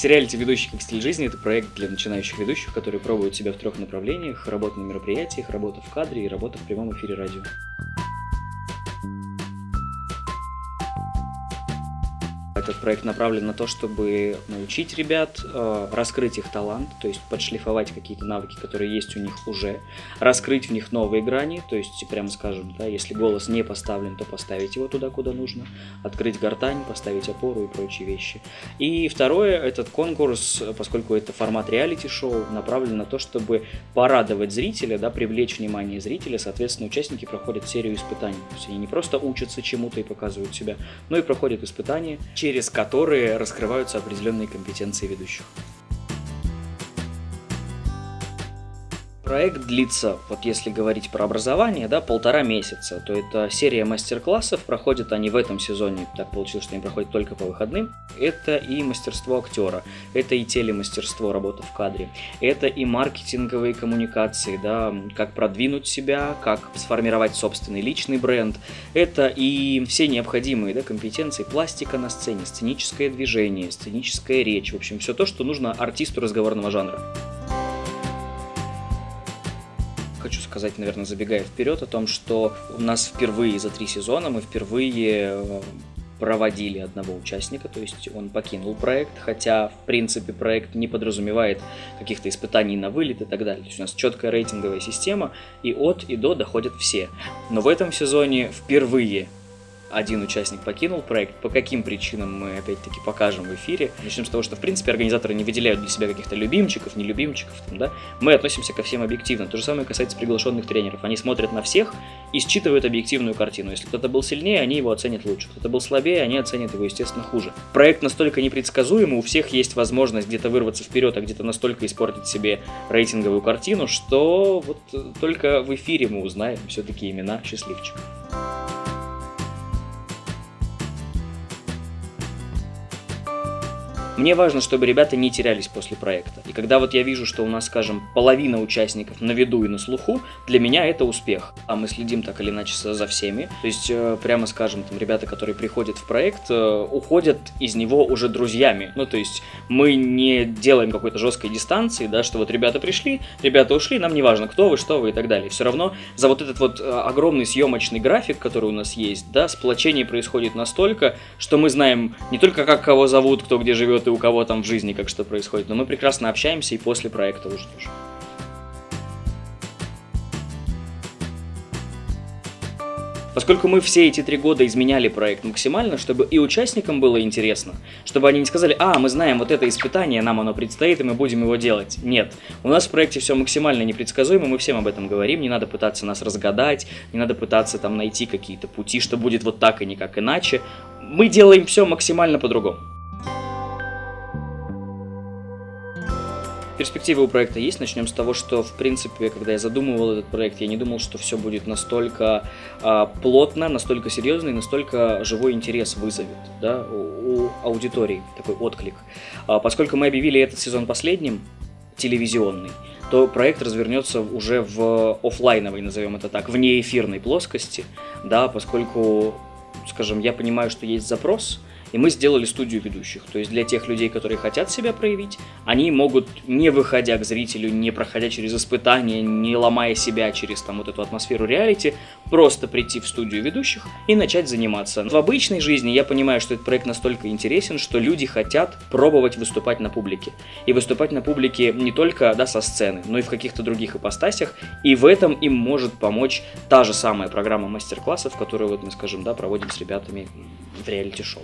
Сериалити «Ведущий как стиль жизни» — это проект для начинающих ведущих, которые пробуют себя в трех направлениях — работа на мероприятиях, работа в кадре и работа в прямом эфире радио. Этот проект направлен на то, чтобы научить ребят, э, раскрыть их талант, то есть подшлифовать какие-то навыки, которые есть у них уже, раскрыть в них новые грани, то есть, прямо скажем, да, если голос не поставлен, то поставить его туда, куда нужно, открыть гортань, поставить опору и прочие вещи. И второе, этот конкурс, поскольку это формат реалити-шоу, направлен на то, чтобы порадовать зрителя, да, привлечь внимание зрителя, соответственно, участники проходят серию испытаний. То есть они не просто учатся чему-то и показывают себя, но и проходят испытания, через которые раскрываются определенные компетенции ведущих. Проект длится, вот если говорить про образование, да, полтора месяца. То это серия мастер-классов, проходят они в этом сезоне, так получилось, что они проходят только по выходным. Это и мастерство актера, это и телемастерство, работа в кадре, это и маркетинговые коммуникации, да, как продвинуть себя, как сформировать собственный личный бренд, это и все необходимые да, компетенции, пластика на сцене, сценическое движение, сценическая речь, в общем, все то, что нужно артисту разговорного жанра хочу сказать, наверное, забегая вперед, о том, что у нас впервые за три сезона мы впервые э, проводили одного участника, то есть он покинул проект, хотя, в принципе, проект не подразумевает каких-то испытаний на вылет и так далее. То есть у нас четкая рейтинговая система, и от и до доходят все. Но в этом сезоне впервые один участник покинул проект. По каким причинам мы опять-таки покажем в эфире. Начнем с того, что в принципе организаторы не выделяют для себя каких-то любимчиков, не любимчиков. Там, да? Мы относимся ко всем объективно. То же самое касается приглашенных тренеров. Они смотрят на всех и считывают объективную картину. Если кто-то был сильнее, они его оценят лучше. Кто-то был слабее, они оценят его, естественно, хуже. Проект настолько непредсказуемый, у всех есть возможность где-то вырваться вперед, а где-то настолько испортить себе рейтинговую картину, что вот только в эфире мы узнаем все-таки имена счастливчиков. Мне важно, чтобы ребята не терялись после проекта. И когда вот я вижу, что у нас, скажем, половина участников на виду и на слуху, для меня это успех. А мы следим так или иначе за всеми. То есть, э, прямо скажем, там ребята, которые приходят в проект, э, уходят из него уже друзьями. Ну, то есть, мы не делаем какой-то жесткой дистанции, да, что вот ребята пришли, ребята ушли, нам не важно, кто вы, что вы и так далее. Все равно за вот этот вот э, огромный съемочный график, который у нас есть, да, сплочение происходит настолько, что мы знаем не только как кого зовут, кто где живет и у кого там в жизни как что происходит, но мы прекрасно общаемся и после проекта уже тоже. Поскольку мы все эти три года изменяли проект максимально, чтобы и участникам было интересно, чтобы они не сказали, а, мы знаем вот это испытание, нам оно предстоит, и мы будем его делать. Нет, у нас в проекте все максимально непредсказуемо, мы всем об этом говорим, не надо пытаться нас разгадать, не надо пытаться там найти какие-то пути, что будет вот так и никак иначе. Мы делаем все максимально по-другому. Перспективы у проекта есть. Начнем с того, что, в принципе, когда я задумывал этот проект, я не думал, что все будет настолько а, плотно, настолько серьезно и настолько живой интерес вызовет да, у, у аудитории, такой отклик. А, поскольку мы объявили этот сезон последним, телевизионный, то проект развернется уже в офлайновой, назовем это так, вне эфирной плоскости, да, поскольку, скажем, я понимаю, что есть запрос, и мы сделали студию ведущих. То есть для тех людей, которые хотят себя проявить, они могут, не выходя к зрителю, не проходя через испытания, не ломая себя через там вот эту атмосферу реалити, просто прийти в студию ведущих и начать заниматься. В обычной жизни я понимаю, что этот проект настолько интересен, что люди хотят пробовать выступать на публике. И выступать на публике не только да, со сцены, но и в каких-то других ипостасях. И в этом им может помочь та же самая программа мастер-классов, которую вот мы, скажем, да, проводим с ребятами в реалити-шоу.